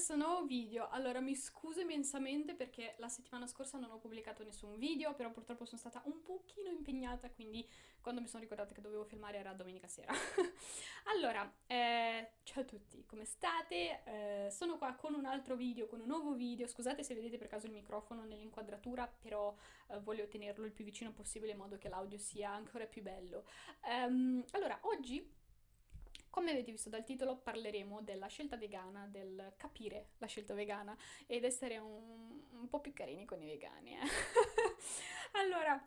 questo nuovo video. Allora, mi scuso immensamente perché la settimana scorsa non ho pubblicato nessun video, però purtroppo sono stata un pochino impegnata, quindi quando mi sono ricordata che dovevo filmare era domenica sera. allora, eh, ciao a tutti, come state? Eh, sono qua con un altro video, con un nuovo video. Scusate se vedete per caso il microfono nell'inquadratura, però eh, voglio tenerlo il più vicino possibile in modo che l'audio sia ancora più bello. Um, allora, oggi come avete visto dal titolo parleremo della scelta vegana, del capire la scelta vegana ed essere un, un po' più carini con i vegani. Eh? allora,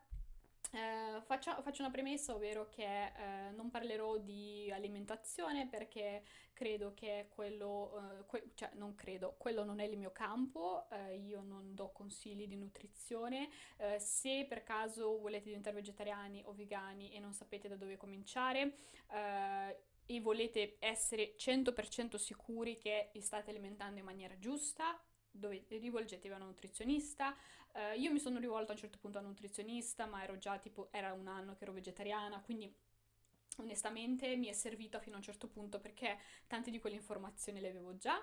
eh, faccio, faccio, una premessa, ovvero che eh, non parlerò di alimentazione perché credo che quello, eh, que cioè non credo, quello non è il mio campo, eh, io non do consigli di nutrizione, eh, se per caso volete diventare vegetariani o vegani e non sapete da dove cominciare, eh, e volete essere 100% sicuri che vi state alimentando in maniera giusta, dove rivolgetevi a un nutrizionista. Uh, io mi sono rivolta a un certo punto a un nutrizionista, ma ero già tipo, era un anno che ero vegetariana, quindi onestamente mi è servito fino a un certo punto perché tante di quelle informazioni le avevo già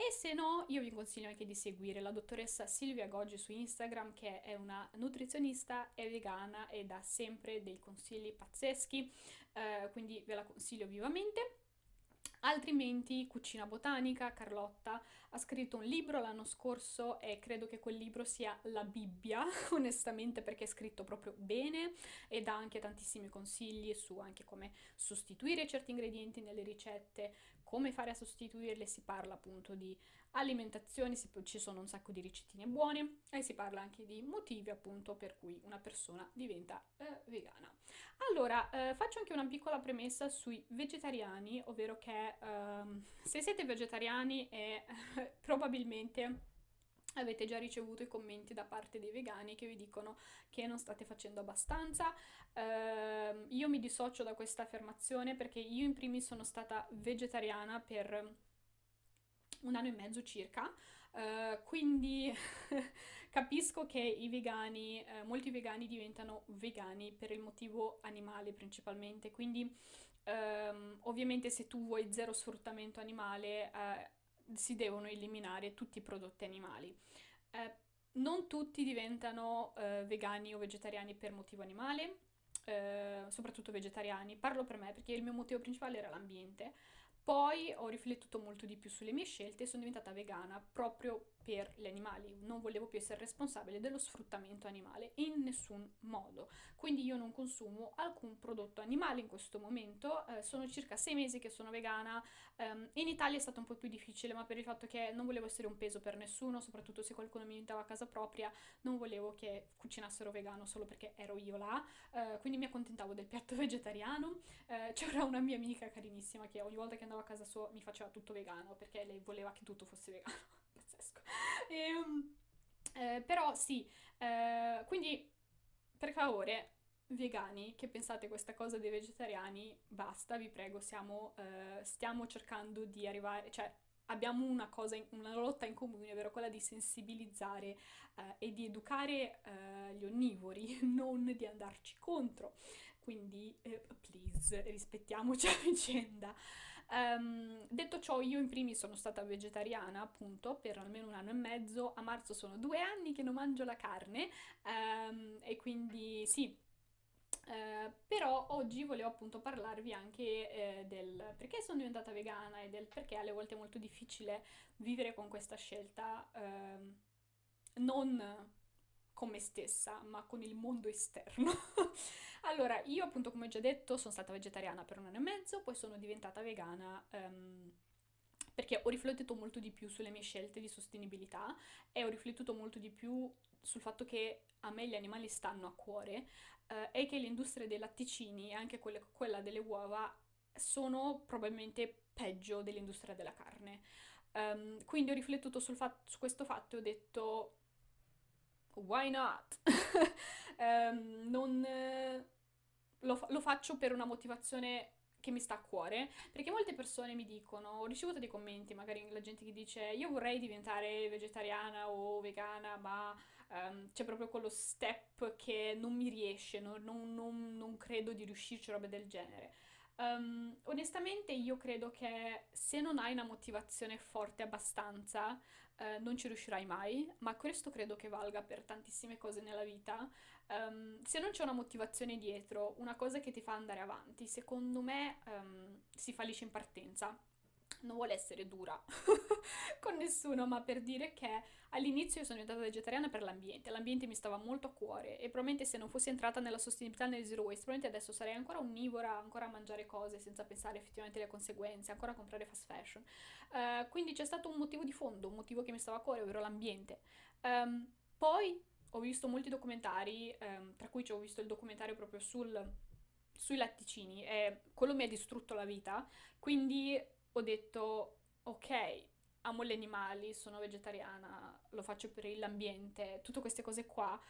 e se no, io vi consiglio anche di seguire la dottoressa Silvia Goggi su Instagram, che è una nutrizionista, è vegana e dà sempre dei consigli pazzeschi, eh, quindi ve la consiglio vivamente. Altrimenti Cucina Botanica, Carlotta, ha scritto un libro l'anno scorso e credo che quel libro sia la Bibbia, onestamente perché è scritto proprio bene e dà anche tantissimi consigli su anche come sostituire certi ingredienti nelle ricette, come fare a sostituirle, si parla appunto di alimentazione, ci sono un sacco di ricettine buone e si parla anche di motivi appunto per cui una persona diventa eh, vegana. Allora, eh, faccio anche una piccola premessa sui vegetariani, ovvero che uh, se siete vegetariani e probabilmente avete già ricevuto i commenti da parte dei vegani che vi dicono che non state facendo abbastanza. Uh, io mi dissocio da questa affermazione perché io in primis sono stata vegetariana per un anno e mezzo circa, uh, quindi capisco che i vegani, uh, molti vegani diventano vegani per il motivo animale principalmente, quindi um, ovviamente se tu vuoi zero sfruttamento animale uh, si devono eliminare tutti i prodotti animali. non tutti diventano vegani o vegetariani per motivo animale, soprattutto vegetariani. Parlo per me perché il mio motivo principale era l'ambiente, poi ho riflettuto molto di più sulle mie scelte e sono diventata vegana proprio per gli animali, non volevo più essere responsabile dello sfruttamento animale in nessun modo. Quindi io non consumo alcun prodotto animale in questo momento, eh, sono circa sei mesi che sono vegana, um, in Italia è stato un po' più difficile ma per il fatto che non volevo essere un peso per nessuno, soprattutto se qualcuno mi invitava a casa propria, non volevo che cucinassero vegano solo perché ero io là, uh, quindi mi accontentavo del piatto vegetariano. Uh, c'era una mia amica carinissima che ogni volta che andavo a casa sua mi faceva tutto vegano perché lei voleva che tutto fosse vegano. E, ehm, eh, però sì, eh, quindi per favore, vegani che pensate questa cosa dei vegetariani, basta, vi prego, siamo, eh, stiamo cercando di arrivare, cioè abbiamo una cosa, in, una lotta in comune, ovvero quella di sensibilizzare eh, e di educare eh, gli onnivori, non di andarci contro. Quindi, eh, please, rispettiamoci a vicenda. Um, detto ciò, io in primis sono stata vegetariana, appunto, per almeno un anno e mezzo. A marzo sono due anni che non mangio la carne um, e quindi sì, eh, però oggi volevo appunto parlarvi anche eh, del perché sono diventata vegana e del perché alle volte è molto difficile vivere con questa scelta eh, non con me stessa, ma con il mondo esterno. allora, io appunto come già detto sono stata vegetariana per un anno e mezzo, poi sono diventata vegana um, perché ho riflettuto molto di più sulle mie scelte di sostenibilità e ho riflettuto molto di più sul fatto che a me gli animali stanno a cuore eh, e che l'industria dei latticini e anche quelle, quella delle uova sono probabilmente peggio dell'industria della carne. Um, quindi ho riflettuto sul fatto, su questo fatto e ho detto why not? um, non, eh, lo, lo faccio per una motivazione che mi sta a cuore, perché molte persone mi dicono, ho ricevuto dei commenti, magari la gente che dice io vorrei diventare vegetariana o vegana, ma um, c'è proprio quello step che non mi riesce, non, non, non, non credo di riuscirci, robe del genere. Um, onestamente io credo che se non hai una motivazione forte abbastanza, eh, non ci riuscirai mai, ma questo credo che valga per tantissime cose nella vita. Um, se non c'è una motivazione dietro, una cosa che ti fa andare avanti, secondo me um, si fallisce in partenza non vuole essere dura con nessuno, ma per dire che all'inizio io sono diventata vegetariana per l'ambiente, l'ambiente mi stava molto a cuore e probabilmente se non fossi entrata nella sostenibilità nel zero waste, probabilmente adesso sarei ancora onnivora, ancora a mangiare cose senza pensare effettivamente alle conseguenze, ancora a comprare fast fashion. Uh, quindi c'è stato un motivo di fondo, un motivo che mi stava a cuore, ovvero l'ambiente. Um, poi ho visto molti documentari, um, tra cui ho visto il documentario proprio sul, sui latticini e quello mi ha distrutto la vita, quindi ho detto ok, amo gli animali, sono vegetariana, lo faccio per l'ambiente, tutte queste cose qua,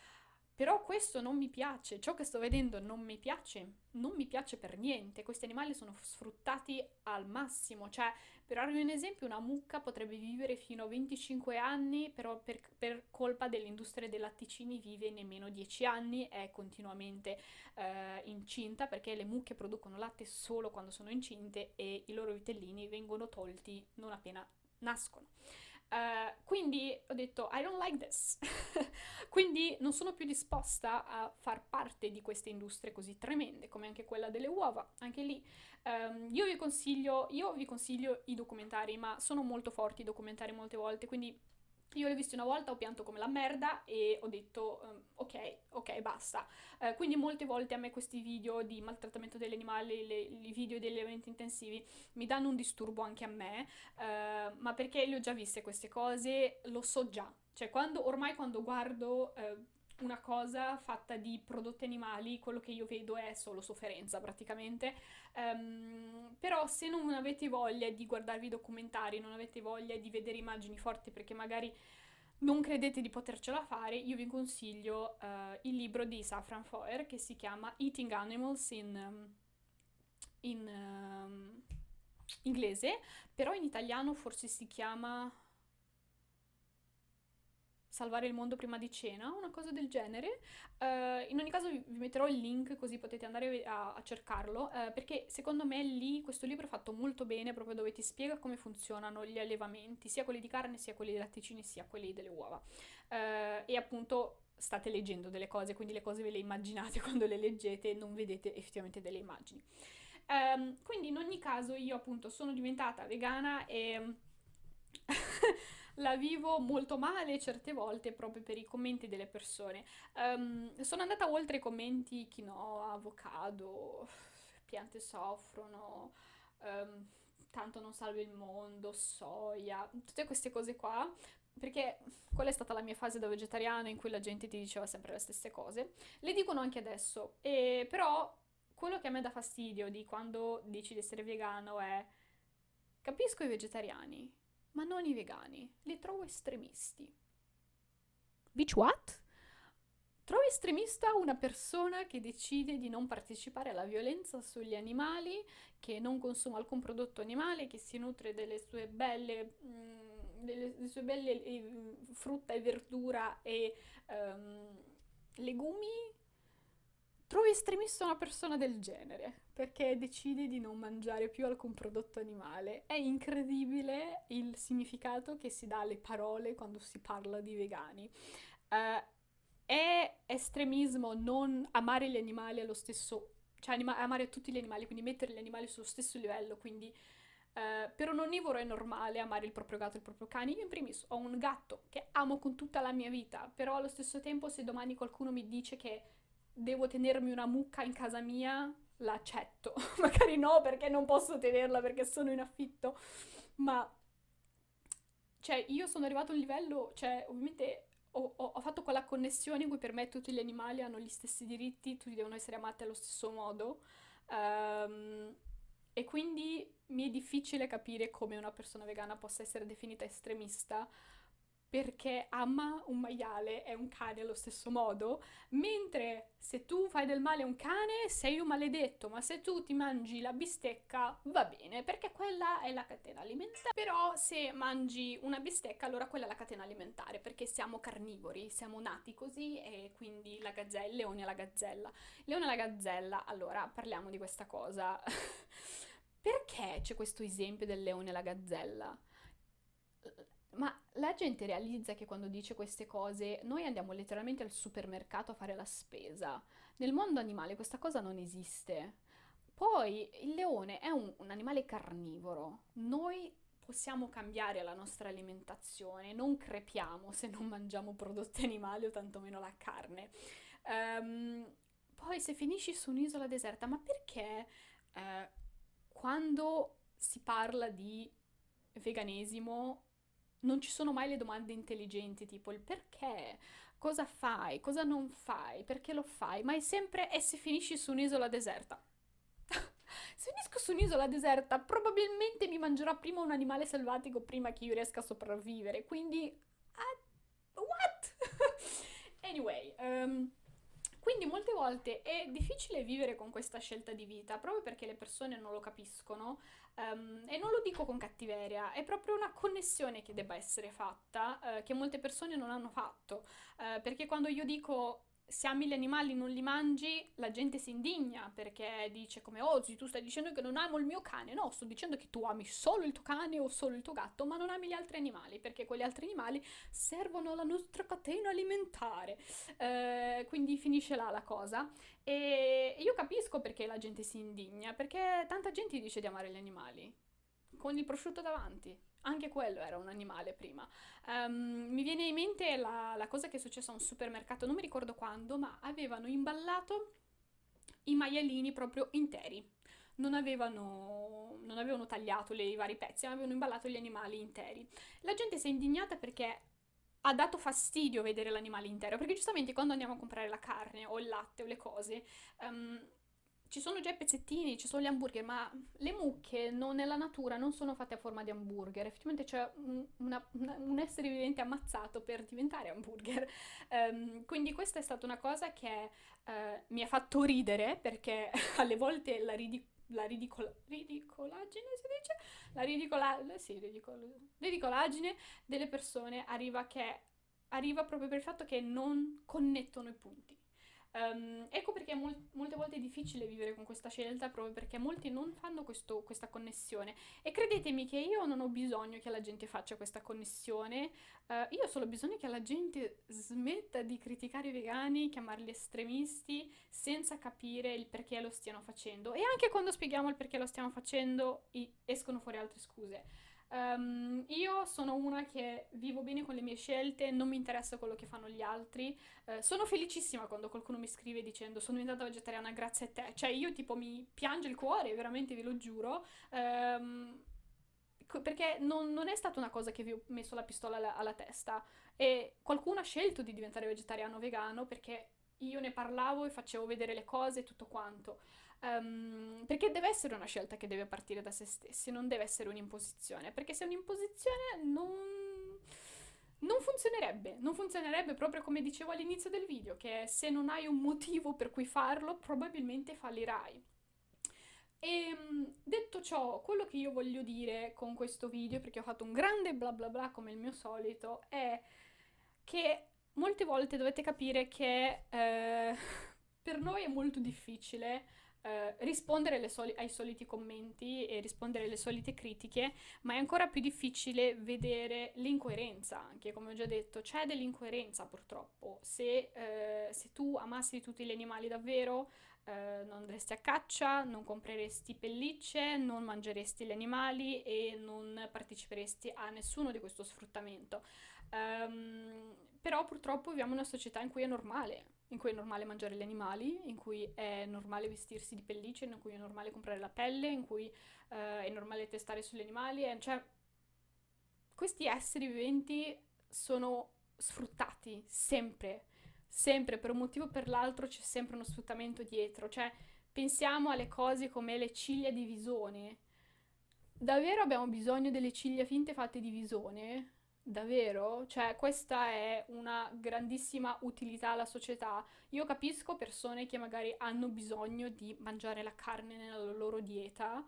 però questo non mi piace, ciò che sto vedendo non mi piace, non mi piace per niente, questi animali sono sfruttati al massimo, cioè per darvi un esempio una mucca potrebbe vivere fino a 25 anni, però per, per colpa dell'industria dei latticini vive nemmeno 10 anni, è continuamente eh, incinta perché le mucche producono latte solo quando sono incinte e i loro vitellini vengono tolti non appena nascono. Uh, quindi ho detto I don't like this. quindi non sono più disposta a far parte di queste industrie così tremende, come anche quella delle uova. Anche lì um, io vi consiglio, io vi consiglio i documentari, ma sono molto forti i documentari molte volte, quindi io l'ho visto una volta, ho pianto come la merda e ho detto um, ok, ok, basta. Uh, quindi molte volte a me questi video di maltrattamento degli animali, le, i video degli eventi intensivi mi danno un disturbo anche a me, uh, ma perché le ho già viste queste cose, lo so già. Cioè quando, ormai quando guardo... Uh, una cosa fatta di prodotti animali, quello che io vedo è solo sofferenza praticamente. Um, però se non avete voglia di guardarvi i documentari, non avete voglia di vedere immagini forti perché magari non credete di potercela fare, io vi consiglio uh, il libro di Safran Foer che si chiama Eating Animals in, in um, inglese, però in italiano forse si chiama salvare il mondo prima di cena, una cosa del genere. Uh, in ogni caso vi, metterò il link così potete andare a, a cercarlo, uh, perché secondo me lì questo libro è fatto molto bene, proprio dove ti spiega come funzionano gli allevamenti, sia quelli di carne, sia quelli dei latticini, sia quelli delle uova. Uh, e appunto state leggendo delle cose, quindi le cose ve le immaginate quando le leggete, non vedete effettivamente delle immagini. Um, quindi in ogni caso io appunto sono diventata vegana e la vivo molto male certe volte proprio per i commenti delle persone. Um, sono andata oltre i commenti quinoa, avocado, piante soffrono, um, tanto non salva il mondo, soia, tutte queste cose qua. Perché quella è stata la mia fase da vegetariano in cui la gente ti diceva sempre le stesse cose. Le dicono anche adesso, e però quello che a me dà fastidio di quando dici di essere vegano è capisco i vegetariani, ma non i vegani, li trovo estremisti. Bitch what? Trovo estremista una persona che decide di non partecipare alla violenza sugli animali, che non consuma alcun prodotto animale, che si nutre delle sue belle, mh, mm, delle, delle sue belle eh, frutta e verdura e um, legumi Trovo estremista una persona del genere, perché decide di non mangiare più alcun prodotto animale. È incredibile il significato che si dà alle parole quando si parla di vegani. Uh, è estremismo non amare gli animali allo stesso, cioè anima- amare tutti gli animali, quindi mettere gli animali sullo stesso livello, quindi Uh, per un onnivoro è normale amare il proprio gatto e il proprio cane. Io in primis ho un gatto che amo con tutta la mia vita, però allo stesso tempo se domani qualcuno mi dice che devo tenermi una mucca in casa mia, l'accetto. Magari no, perché non posso tenerla perché sono in affitto, ma cioè io sono arrivato a un livello, cioè ovviamente ho, ho, ho, fatto quella connessione in cui per me tutti gli animali hanno gli stessi diritti, tutti devono essere amati allo stesso modo. Um, e quindi mi è difficile capire come una persona vegana possa essere definita estremista perché ama un maiale e un cane allo stesso modo, mentre se tu fai del male a un cane sei un maledetto, ma se tu ti mangi la bistecca va bene, perché quella è la catena alimentare. Però se mangi una bistecca allora quella è la catena alimentare, perché siamo carnivori, siamo nati così e quindi la gazzella, il leone e la gazzella. Leone e la gazzella, allora parliamo di questa cosa. perché c'è questo esempio del leone e la gazzella? Ma la gente realizza che quando dice queste cose noi andiamo letteralmente al supermercato a fare la spesa. Nel mondo animale questa cosa non esiste. Poi il leone è un, un animale carnivoro. Noi possiamo cambiare la nostra alimentazione, non crepiamo se non mangiamo prodotti animali o tantomeno la carne. Um, poi se finisci su un'isola deserta, ma perché eh, quando si parla di veganesimo non ci sono mai le domande intelligenti, tipo il perché, cosa fai, cosa non fai, perché lo fai, ma è sempre e se finisci su un'isola deserta. se finisco su un'isola deserta, probabilmente mi mangerà prima un animale selvatico prima che io riesca a sopravvivere, quindi... Uh, what? anyway, um, quindi molte volte è difficile vivere con questa scelta di vita proprio perché le persone non lo capiscono um, e non lo dico con cattiveria, è proprio una connessione che debba essere fatta uh, che molte persone non hanno fatto uh, perché quando io dico se ami gli animali non li mangi, la gente si indigna perché dice come oggi tu stai dicendo che non amo il mio cane. No, sto dicendo che tu ami solo il tuo cane o solo il tuo gatto, ma non ami gli altri animali perché quegli altri animali servono alla nostra catena alimentare. Eh, quindi finisce là la cosa. E io capisco perché la gente si indigna, perché tanta gente dice di amare gli animali con il prosciutto davanti. Anche quello era un animale prima. Um, mi viene in mente la, la, cosa che è successa a un supermercato, non mi ricordo quando, ma avevano imballato i maialini proprio interi. Non avevano, non avevano tagliato le, i vari pezzi, ma avevano imballato gli animali interi. La gente si è indignata perché ha dato fastidio vedere l'animale intero, perché giustamente quando andiamo a comprare la carne o il latte o le cose, um, ci sono già i pezzettini, ci sono gli hamburger, ma le mucche non, nella natura non sono fatte a forma di hamburger. Effettivamente c'è un, un essere vivente ammazzato per diventare hamburger. Um, quindi questa è stata una cosa che uh, mi ha fatto ridere perché alle volte la, ridi- la ridicola- ridicolaggine si dice? La ridicola- sì, ridicol- ridicolaggine delle persone arriva, che, arriva proprio per il fatto che non connettono i punti. Um, ecco perché mol- molte volte è difficile vivere con questa scelta, proprio perché molti non fanno questo, questa connessione. E credetemi che io non ho bisogno che la gente faccia questa connessione, uh, io ho solo bisogno che la gente smetta di criticare i vegani, chiamarli estremisti, senza capire il perché lo stiano facendo. E anche quando spieghiamo il perché lo stiamo facendo, escono fuori altre scuse. Um, io sono una che vivo bene con le mie scelte, non mi interessa quello che fanno gli altri. Uh, sono felicissima quando qualcuno mi scrive dicendo sono diventata vegetariana grazie a te. Cioè io tipo mi piange il cuore, veramente ve lo giuro. Um, perché non, non, è stata una cosa che vi ho messo la pistola alla, alla testa e qualcuno ha scelto di diventare vegetariano o vegano perché io ne parlavo e facevo vedere le cose e tutto quanto. Um, perché deve essere una scelta che deve partire da se stessi, non deve essere un'imposizione, perché se è un'imposizione non, non funzionerebbe, non funzionerebbe proprio come dicevo all'inizio del video, che se non hai un motivo per cui farlo, probabilmente fallirai. E ehm, detto ciò, quello che io voglio dire con questo video, perché ho fatto un grande bla bla bla come il mio solito, è che molte volte dovete capire che eh, per noi è molto difficile eh, rispondere soli- ai soliti commenti e rispondere alle solite critiche, ma è ancora più difficile vedere l'incoerenza, anche come ho già detto, c'è dell'incoerenza purtroppo. Se, eh, se tu amassi tutti gli animali davvero, eh, non andresti a caccia, non compreresti pellicce, non mangeresti gli animali e non parteciperesti a nessuno di questo sfruttamento. Um, però purtroppo viviamo in una società in cui è normale, in cui è normale mangiare gli animali, in cui è normale vestirsi di pellicce, in cui è normale comprare la pelle, in cui uh, è normale testare sugli animali, e, cioè questi esseri viventi sono sfruttati sempre, sempre, per un motivo o per l'altro c'è sempre uno sfruttamento dietro, cioè pensiamo alle cose come le ciglia di visone. Davvero abbiamo bisogno delle ciglia finte fatte di visone? Davvero? Cioè, questa è una grandissima utilità alla società. Io capisco persone che magari hanno bisogno di mangiare la carne nella loro dieta,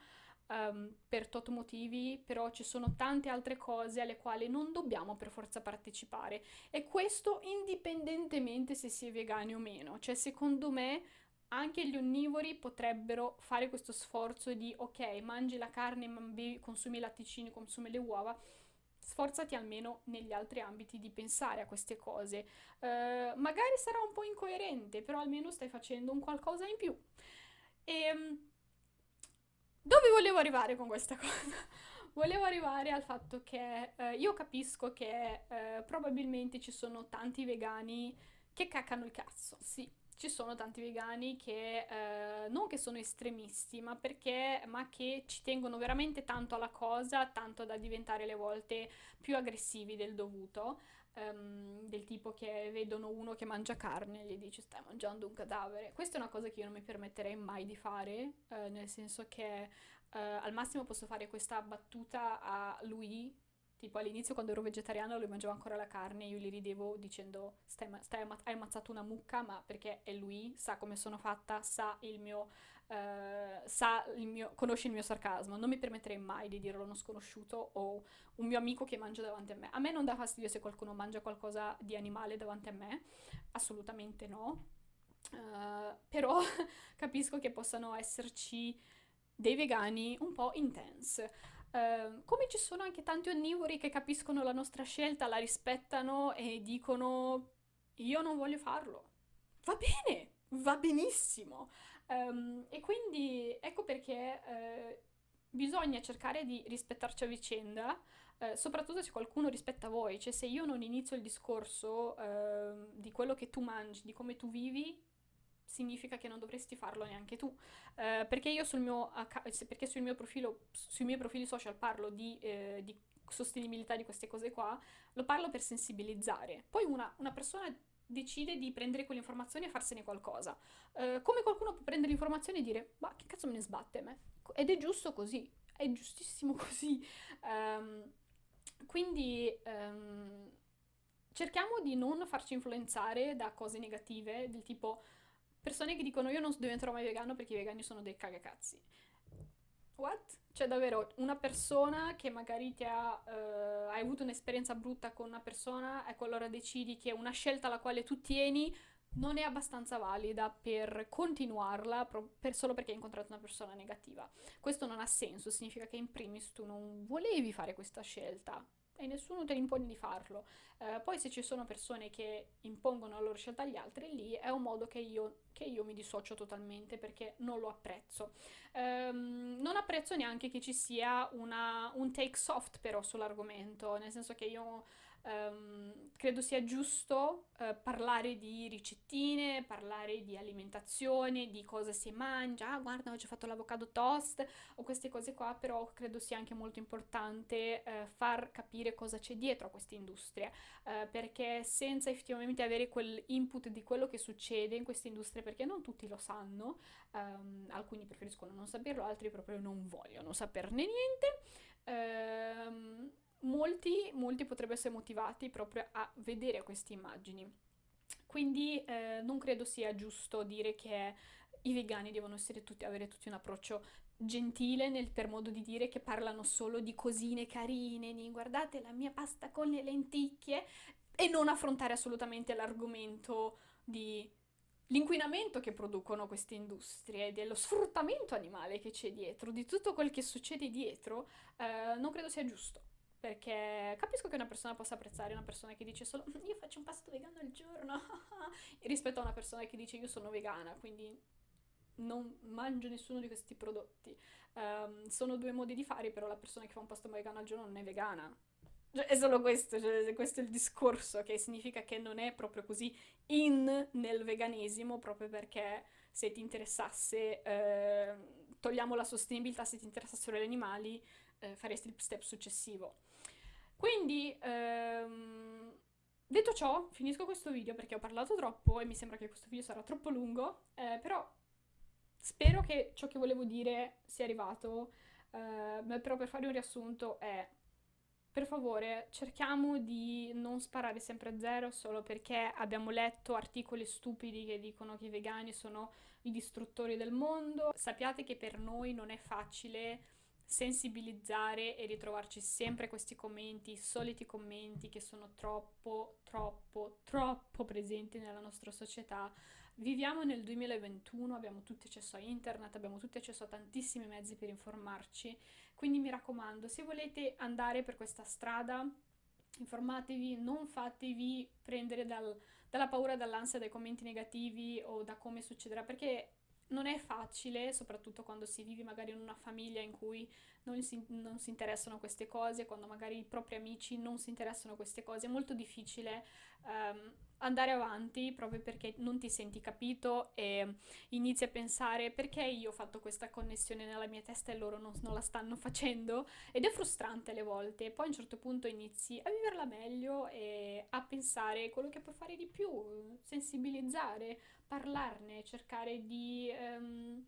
ehm, per tot motivi, però ci sono tante altre cose alle quali non dobbiamo per forza partecipare. E questo indipendentemente se si è vegani o meno. Cioè, secondo me, anche gli onnivori potrebbero fare questo sforzo di, ok, mangi la carne, consumi i latticini, consumi le uova sforzati almeno negli altri ambiti di pensare a queste cose. Uh, magari sarà un po' incoerente, però almeno stai facendo un qualcosa in più. E ehm, dove volevo arrivare con questa cosa? volevo arrivare al fatto che uh, io capisco che uh, probabilmente ci sono tanti vegani che caccano il cazzo, sì, ci sono tanti vegani che eh, non che sono estremisti, ma perché ma che ci tengono veramente tanto alla cosa, tanto da diventare le volte più aggressivi del dovuto. Um, del tipo che vedono uno che mangia carne e gli dice stai mangiando un cadavere. Questa è una cosa che io non mi permetterei mai di fare, uh, nel senso che uh, al massimo posso fare questa battuta a lui Tipo all'inizio quando ero vegetariana lui mangiava ancora la carne, io gli ridevo dicendo stai, stai hai ammazzato una mucca, ma perché è lui, sa come sono fatta, sa il mio, uh, sa il mio, conosce il mio sarcasmo. Non mi permetterei mai di dirlo a uno sconosciuto o un mio amico che mangia davanti a me. A me non dà fastidio se qualcuno mangia qualcosa di animale davanti a me, assolutamente no. Uh, però capisco che possano esserci dei vegani un po' intense. Uh, come ci sono anche tanti onnivori che capiscono la nostra scelta, la rispettano e dicono io non voglio farlo. Va bene, va benissimo. Um, e quindi ecco perché uh, bisogna cercare di rispettarci a vicenda, uh, soprattutto se qualcuno rispetta voi. Cioè se io non inizio il discorso ehm, di quello che tu mangi, di come tu vivi, significa che non dovresti farlo neanche tu. Eh, perché io sul mio, perché sul mio profilo, sui miei profili social parlo di, eh, di, sostenibilità di queste cose qua, lo parlo per sensibilizzare. Poi una, una persona decide di prendere quell'informazione e farsene qualcosa. Eh, come qualcuno può prendere l'informazione e dire, ma che cazzo me ne sbatte a me? Ed è giusto così, è giustissimo così. Um, quindi um, cerchiamo di non farci influenzare da cose negative, del tipo persone che dicono io non diventerò mai vegano perché i vegani sono dei cagacazzi. What? Cioè davvero una persona che magari ti ha, uh, hai avuto un'esperienza brutta con una persona, ecco allora decidi che una scelta alla quale tu tieni non è abbastanza valida per continuarla per solo perché hai incontrato una persona negativa. Questo non ha senso, significa che in primis tu non volevi fare questa scelta, e nessuno te l'impone di farlo. Eh, poi se ci sono persone che impongono la loro scelta agli altri, lì è un modo che io, che io mi dissocio totalmente perché non lo apprezzo. Um, non apprezzo neanche che ci sia una, un take soft però sull'argomento, nel senso che io Um, credo sia giusto uh, parlare di ricettine, parlare di alimentazione, di cosa si mangia. Ah, guarda, oggi ho fatto l'avocado toast o queste cose qua, però credo sia anche molto importante uh, far capire cosa c'è dietro a queste industrie, uh, perché senza effettivamente avere quell'input di quello che succede in queste industrie, perché non tutti lo sanno, um, alcuni preferiscono non saperlo, altri proprio non vogliono saperne niente. Um, molti, molti potrebbero essere motivati proprio a vedere queste immagini. Quindi eh, non credo sia giusto dire che i vegani devono tutti, avere tutti un approccio gentile nel, per modo di dire che parlano solo di cosine carine, di guardate la mia pasta con le lenticchie e non affrontare assolutamente l'argomento di l'inquinamento che producono queste industrie, dello sfruttamento animale che c'è dietro, di tutto quel che succede dietro, eh, non credo sia giusto perché capisco che una persona possa apprezzare una persona che dice solo io faccio un pasto vegano al giorno rispetto a una persona che dice io sono vegana, quindi non mangio nessuno di questi prodotti. Um, sono due modi di fare, però la persona che fa un pasto vegano al giorno non è vegana. Cioè, è solo questo, cioè, questo è il discorso, che significa che non è proprio così in nel veganesimo, proprio perché se ti interessasse, eh, togliamo la sostenibilità, se ti interessassero gli animali, eh, faresti il step successivo. Quindi, ehm, detto ciò, finisco questo video perché ho parlato troppo e mi sembra che questo video sarà troppo lungo, eh, però spero che ciò che volevo dire sia arrivato, eh, però per fare un riassunto è per favore, cerchiamo di non sparare sempre a zero solo perché abbiamo letto articoli stupidi che dicono che i vegani sono i distruttori del mondo. Sappiate che per noi non è facile sensibilizzare e ritrovarci sempre questi commenti, i soliti commenti che sono troppo, troppo, troppo presenti nella nostra società. Viviamo nel 2021, abbiamo tutti accesso a internet, abbiamo tutti accesso a tantissimi mezzi per informarci quindi mi raccomando, se volete andare per questa strada, informatevi, non fatevi prendere dal, dalla paura, dall'ansia, dai commenti negativi o da come succederà, perché non è facile, soprattutto quando si vive magari in una famiglia in cui non si, non si, interessano queste cose, quando magari i propri amici non si interessano a queste cose, è molto difficile um, andare avanti proprio perché non ti senti capito e inizi a pensare perché io ho fatto questa connessione nella mia testa e loro non, non la stanno facendo. Ed è frustrante alle volte, poi a un certo punto inizi a viverla meglio e a pensare quello che puoi fare di più, sensibilizzare, parlarne, cercare di... Um,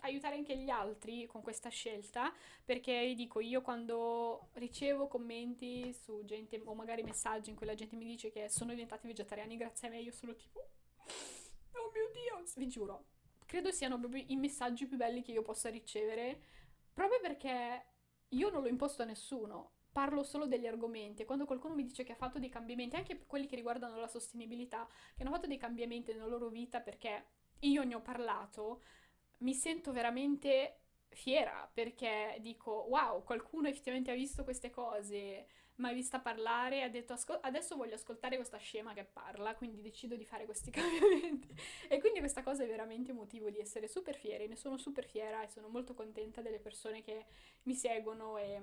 aiutare anche gli altri con questa scelta, perché dico io quando ricevo commenti su gente o magari messaggi in cui la gente mi dice che sono diventati vegetariani grazie a me, io sono tipo oh mio Dio, vi giuro, credo siano proprio i messaggi più belli che io possa ricevere, proprio perché io non l'ho imposto a nessuno, parlo solo degli argomenti. Quando qualcuno mi dice che ha fatto dei cambiamenti, anche quelli che riguardano la sostenibilità, che hanno fatto dei cambiamenti nella loro vita perché io ne ho parlato, mi sento veramente fiera perché dico wow, qualcuno effettivamente ha visto queste cose, mi ha vista parlare ha detto adesso voglio ascoltare questa scema che parla, quindi decido di fare questi cambiamenti. e quindi questa cosa è veramente motivo di essere super fiera, ne sono super fiera e sono molto contenta delle persone che mi seguono e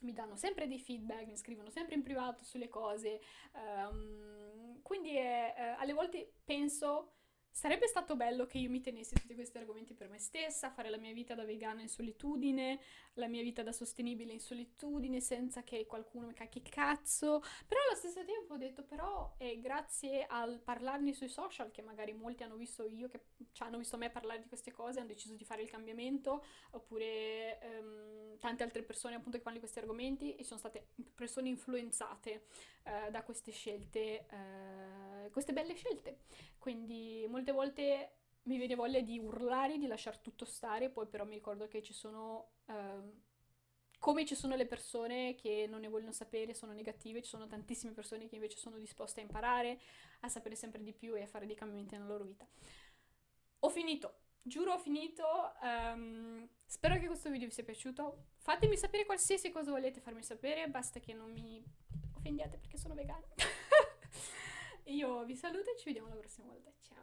mi danno sempre dei feedback, mi scrivono sempre in privato sulle cose. Um, quindi è, eh, alle volte penso Sarebbe stato bello che io mi tenessi tutti questi argomenti per me stessa, fare la mia vita da vegana in solitudine, la mia vita da sostenibile in solitudine, senza che qualcuno mi cacchi cazzo. Però allo stesso tempo ho detto, però è grazie al parlarne sui social, che magari molti hanno visto io, che cioè, hanno visto me parlare di queste cose, hanno deciso di fare il cambiamento, oppure um, tante altre persone appunto che fanno di questi argomenti e sono state persone influenzate uh, da queste scelte, uh, queste belle scelte. Quindi molte volte mi viene voglia di urlare, di lasciare tutto stare, poi però mi ricordo che ci sono... Uh, come ci sono le persone che non ne vogliono sapere, sono negative, ci sono tantissime persone che invece sono disposte a imparare, a sapere sempre di più e a fare dei cambiamenti nella loro vita. Ho finito, giuro ho finito, um, spero che questo video vi sia piaciuto, fatemi sapere qualsiasi cosa volete farmi sapere, basta che non mi offendiate perché sono vegana. Io vi saluto e ci vediamo la prossima volta. Ciao!